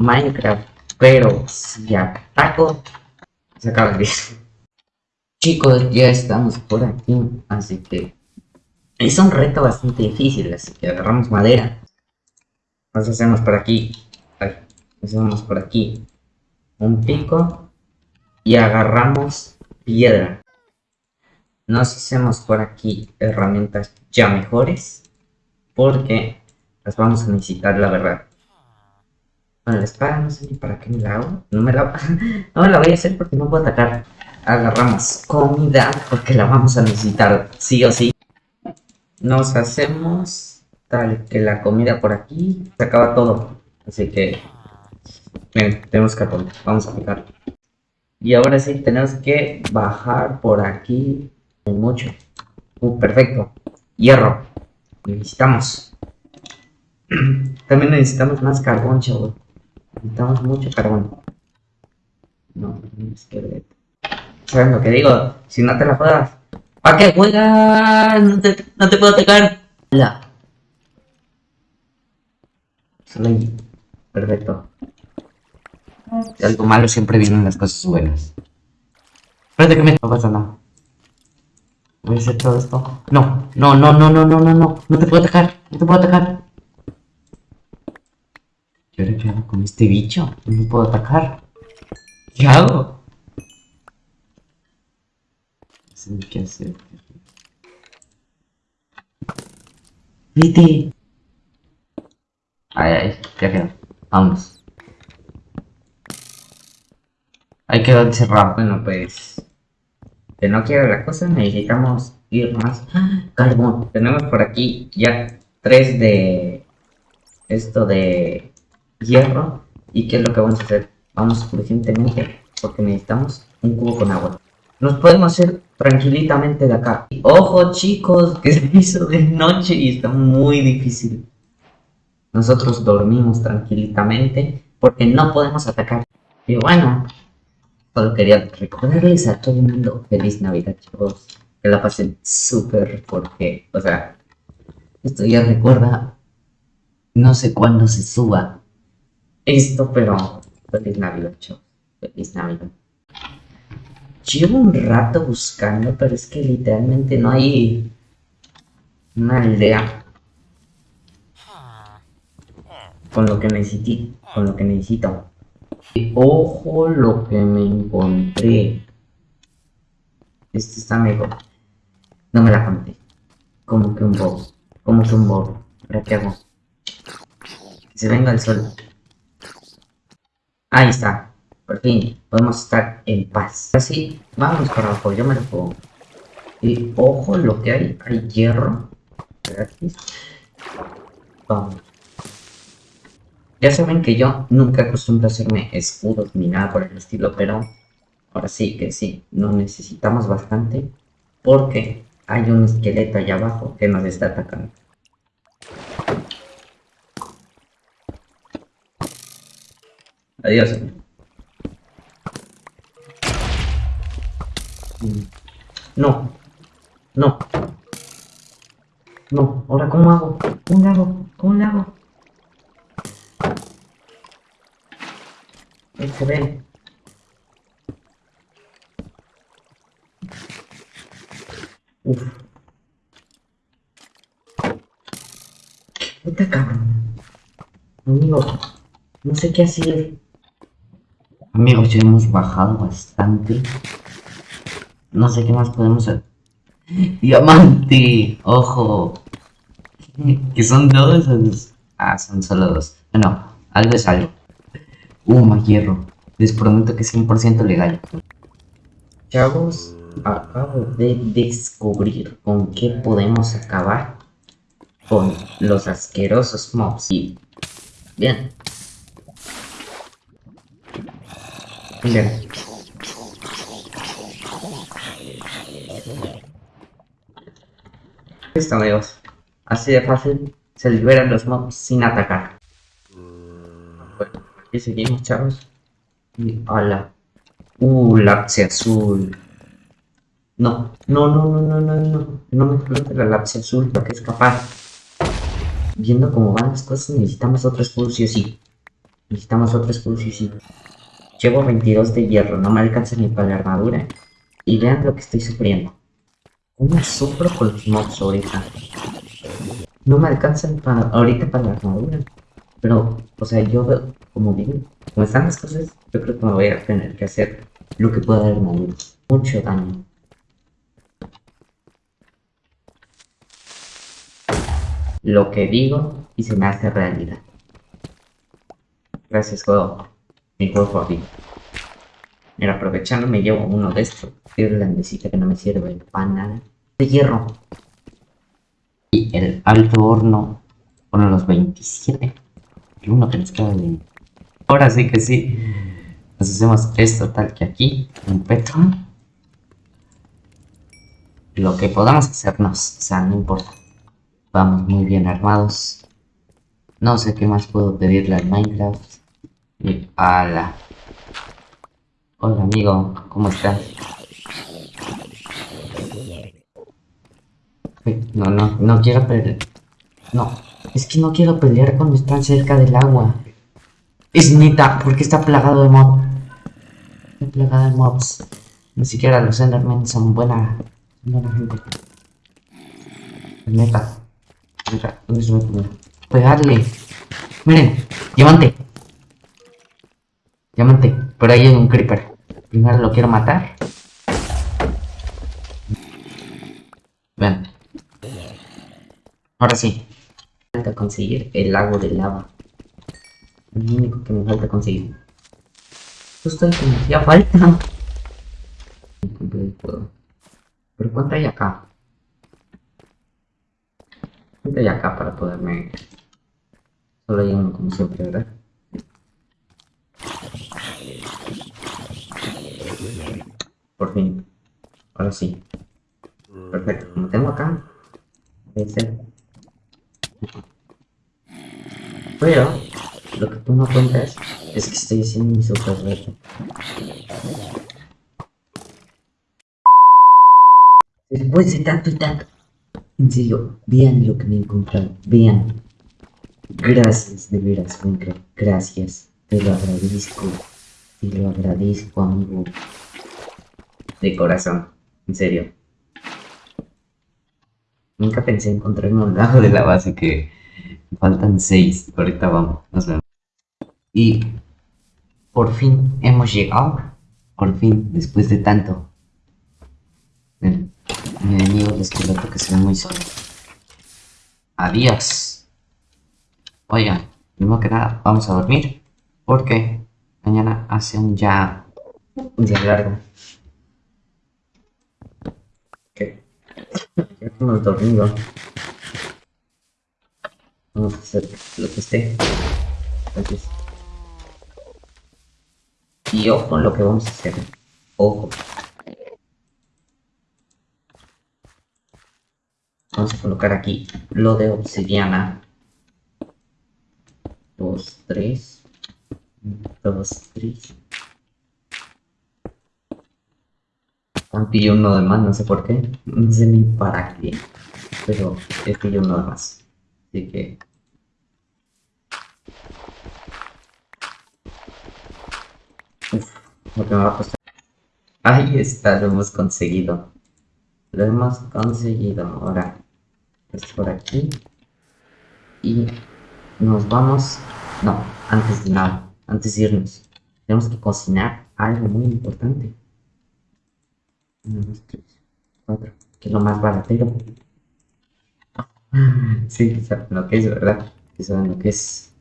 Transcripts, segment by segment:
Minecraft, pero si ataco, se acaba el video. Chicos, ya estamos por aquí, así que es un reto bastante difícil, así que agarramos madera. Nos hacemos por aquí, hacemos por aquí un pico y agarramos piedra. Nos hacemos por aquí herramientas ya mejores porque las vamos a necesitar, la verdad. La espada no sé ni para qué me la hago. No me la, no me la voy a hacer porque no puedo atacar. Agarramos comida porque la vamos a necesitar sí o sí. Nos hacemos tal que la comida por aquí se acaba todo. Así que tenemos cartón. Vamos a picar. Y ahora sí, tenemos que bajar por aquí. mucho. Uh, perfecto. Hierro. Necesitamos. También necesitamos más carbón, chavos. Necesitamos mucho carbón. No, esqueleto. ¿Saben lo que digo? Si no te la juegas. ¿Para qué juegas? No te, no te puedo atacar. La. Perfecto. De algo malo siempre vienen las cosas buenas. Espérate que me... No pasa nada. Voy a hacer todo esto. No, no, no, no, no, no, no, no. No te puedo atacar. No te puedo atacar. ¿Y ahora qué hago con este bicho? No me puedo atacar. ¿Qué hago? No sé qué hacer. Vete. Ay, ay, ya quedó. Vamos. Hay que encerrado. Bueno, pues... Que no quiera la cosa, necesitamos ir más. Carbón. Tenemos por aquí ya tres de... Esto de... Hierro. ¿Y qué es lo que vamos a hacer? Vamos urgentemente porque necesitamos un cubo con agua. Nos podemos hacer tranquilitamente de acá. Ojo chicos, que se hizo de noche y está muy difícil. Nosotros dormimos tranquilitamente porque no podemos atacar. Y bueno, Solo quería recordarles a todo el mundo feliz Navidad, chicos. Que la pasen súper porque, o sea, esto ya recuerda, no sé cuándo se suba esto, pero feliz Navidad, chicos. Feliz Navidad. Llevo un rato buscando, pero es que literalmente no hay una aldea con lo que necesito, con lo que necesito. Ojo lo que me encontré. Este está mejor. No me la conté. Como que un bobo. Como que un bobo. ¿Para qué hago? Que se venga el sol. Ahí está. Por fin. Podemos estar en paz. Así. Vamos para abajo. Yo me lo pongo. Y ojo lo que hay. Hay hierro. Gratis. Vamos. Ya saben que yo nunca acostumbro a hacerme escudos ni nada por el estilo, pero ahora sí que sí, nos necesitamos bastante porque hay un esqueleto allá abajo que nos está atacando. Adiós. No. No. No. ¿Ahora cómo hago? ¿Cómo le hago? ¿Cómo le hago? se ve. Uf. Puta cabrón. Amigo, no sé qué hacer. Amigos, ya hemos bajado bastante. No sé qué más podemos hacer. ¡Diamante! ¡Ojo! ¿Que son dos? Ah, son solo dos. Bueno, algo es algo. Uh, más hierro. Les prometo que es 100% legal. Chavos, acabo de descubrir con qué podemos acabar con los asquerosos mobs. Y bien. Bien. Listo amigos. Así de fácil se liberan los mobs sin atacar. Y seguimos, chavos. Y ala. Uh, lapse azul. No, no, no, no, no, no, no. No me explote la lapse azul es capaz Viendo cómo van las cosas, necesitamos otro escudo sí. Necesitamos otro escudo, sí, sí. Llevo 22 de hierro, no me alcanza ni para la armadura. Y vean lo que estoy sufriendo. ¿Cómo sufro con los mobs ahorita? No me alcanzan para, ahorita para la armadura. Pero, o sea, yo veo, como digo, como están las cosas, yo creo que me voy a tener que hacer lo que pueda dar armadura. Mucho daño. Lo que digo y se me hace realidad. Gracias, juego. Mi juego favorito. Mira, aprovechando me llevo uno de estos. Irlandesita que no me sirve para nada. De hierro. Y el alto horno. Bueno, los 27. El uno que nos queda de... Ahora sí que sí. Nos hacemos esto tal que aquí. Un peto. Lo que podamos hacernos. O sea, no importa. Vamos muy bien armados. No sé qué más puedo pedirle al Minecraft. Y ala. Hola amigo, ¿cómo estás? No, no, no quiero pelear. No, es que no quiero pelear cuando están cerca del agua. Es neta, porque está plagado de mobs. Está plagado de mobs. Ni siquiera los Endermen son buena, buena gente. Es neta. Mira, ¿dónde se me Pegarle. Miren, diamante. Diamante. Por ahí hay un creeper. Primero lo quiero matar. Vean. Ahora sí. Me falta conseguir el lago de lava. Lo único que me falta conseguir. Justo que me hacía falta. Pero ¿cuánto hay acá? ¿Cuánto hay acá para poderme... Solo hay uno como siempre, ¿verdad? Por fin. Ahora sí. Perfecto. Como tengo acá. Pero, lo que tú no cuentas es que estoy haciendo mi super reto. Después de tanto y tanto. En serio, vean lo que me he encontrado. Vean. Gracias, de veras, Minecraft. Gracias. Te lo agradezco. Te lo agradezco, amigo. De corazón. En serio. Nunca pensé encontrarme un lado de la base que faltan seis. Ahorita vamos, nos vemos. Y por fin hemos llegado. Por fin, después de tanto. Mi enemigo el esqueleto que se ve muy solo. Adiós. Oigan, primero que nada, vamos a dormir. Porque mañana hace un ya un día largo. ¿Qué? Ya hemos dormido. Vamos a hacer lo que esté. Entonces. Y ojo lo que vamos a hacer. Ojo. Vamos a colocar aquí lo de obsidiana. Dos, tres. Dos, tres. Yo uno de más, no sé por qué. No sé ni para qué. Pero que yo uno de más. Así que... Uf, lo que me va a costar. Ahí está, lo hemos conseguido. Lo hemos conseguido. Ahora, es por aquí. Y nos vamos... No, antes de nada antes de irnos, tenemos que cocinar algo muy importante. Uno, dos, tres, cuatro, que es lo más baratero. Sí, saben lo que es, ¿verdad? Que saben lo que es.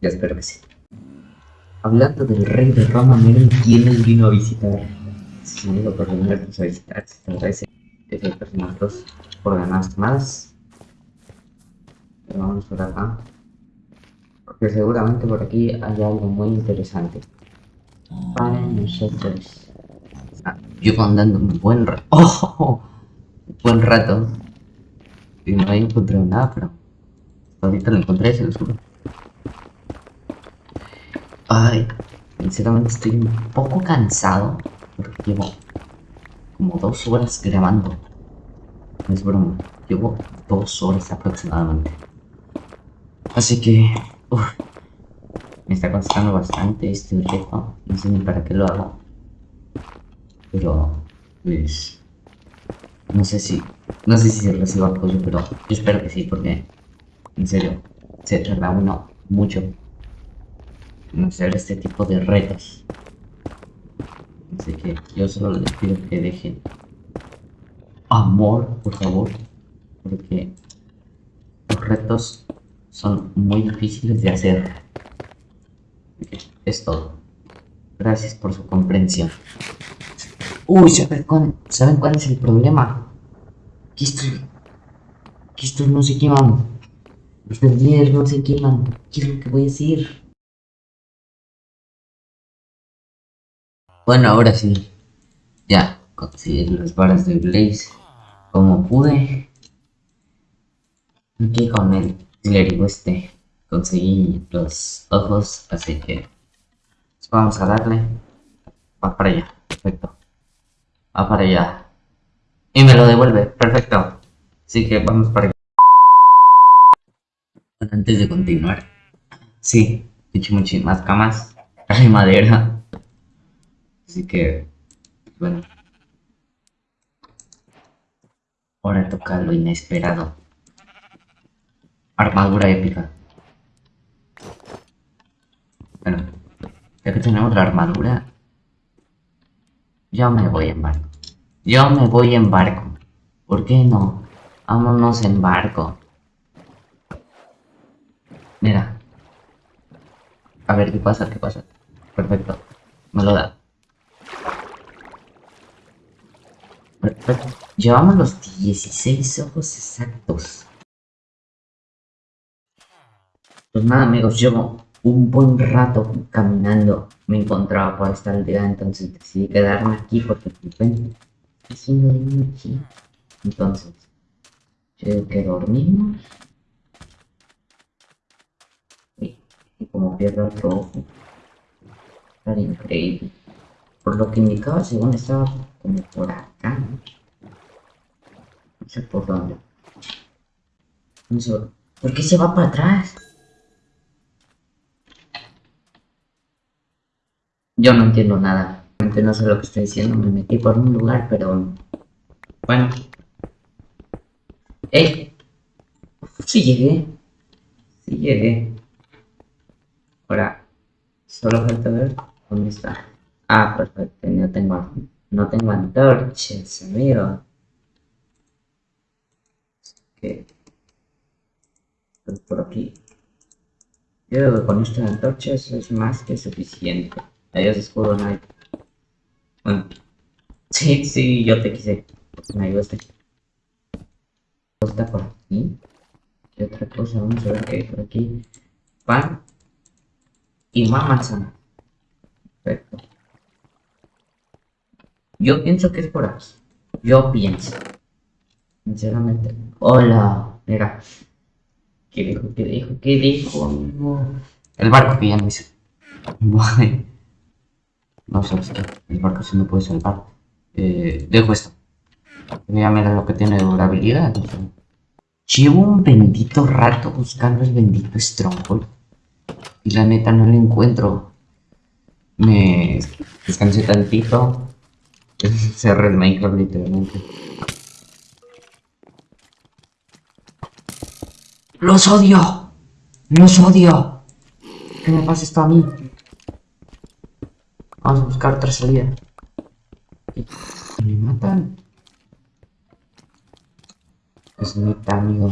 Ya espero que sí. Hablando del rey de Roma, miren quién nos vino a visitar. Si me por venirnos a visitar, se te agradece. Efectos muertos por ganadas tomadas. Pero vamos por acá. Porque seguramente por aquí hay algo muy interesante. Para nosotros. Ah, yo andando un buen rato. ¡Oh! Buen rato. Y no he encontrado nada, pero. Ahorita lo encontré, se lo juro. Ay, sinceramente estoy un poco cansado. Porque llevo como dos horas grabando. No es broma. Llevo dos horas aproximadamente. Así que Uf, me está costando bastante este reto. No sé ni para qué lo hago. Pero, pues... No sé si... No sé si se reciba apoyo, pero yo espero que sí, porque... En serio, se tarda uno mucho en hacer este tipo de retos. Así que yo solo les pido que dejen amor, por favor, porque los retos son muy difíciles de hacer. Es todo. Gracias por su comprensión. Uy, ¿saben cuál, ¿saben cuál es el problema? Que esto, que esto no se queman. Los líderes no se queman. ¿Qué es lo que voy a decir? Bueno, ahora sí. Ya, conseguí las varas de Blaze como pude. Aquí con el clérigo este conseguí los ojos, así que pues vamos a darle. Va para allá, perfecto. Va para allá. Y me lo devuelve, perfecto. Así que vamos para allá. Antes de continuar, sí, he hecho muchísimas camas, hay madera. Así que, bueno. Ahora toca lo inesperado. Armadura épica. Bueno, ya que tenemos la armadura, yo me voy en barco. Yo me voy en barco. ¿Por qué no? Vámonos en barco. Mira. A ver qué pasa, qué pasa. Perfecto. Me lo da. Llevamos los 16 ojos exactos. Pues nada amigos, llevo un buen rato caminando. Me encontraba por esta aldea, entonces decidí quedarme aquí porque ven, haciendo de noche. Entonces, yo que dormimos. Y, como pierdo el ojo. Era increíble. Por lo que indicaba, según estaba como por acá. No sé por dónde. No sé. ¿Por qué se va para atrás? Yo no entiendo nada. No sé lo que estoy diciendo. Me metí por un lugar, pero... Bueno. ¡Eh! Sí llegué. Sí llegué. Ahora, solo falta ver dónde está. Ah, perfecto. No tengo, no tengo antorchas, amigo. Que por aquí. Yo creo que con estas antorchas es más que suficiente. Adiós, escudo Knight. Bueno. Sí, sí, yo te quise. Me ayudaste. Está por aquí. ¿Qué otra cosa? Vamos a ver qué hay por aquí. Pan. Y más manzana. Perfecto. Yo pienso que es por aquí. Yo pienso. Sinceramente. Hola. Mira. ¿Qué dijo? ¿Qué dijo? ¿Qué dijo? El barco que ya no hice. No sé, el barco sí me puede salvar. Eh, dejo esto. Ya mira lo que tiene de durabilidad. Llevo un bendito rato buscando el bendito Stronghold. Y la neta no lo encuentro. Me descansé tantito. Cerré el Minecraft literalmente. ¡Los odio! ¡Los odio! ¿Qué me pasa esto a mí? Vamos a buscar otra salida. Me matan. Es neta, amigo.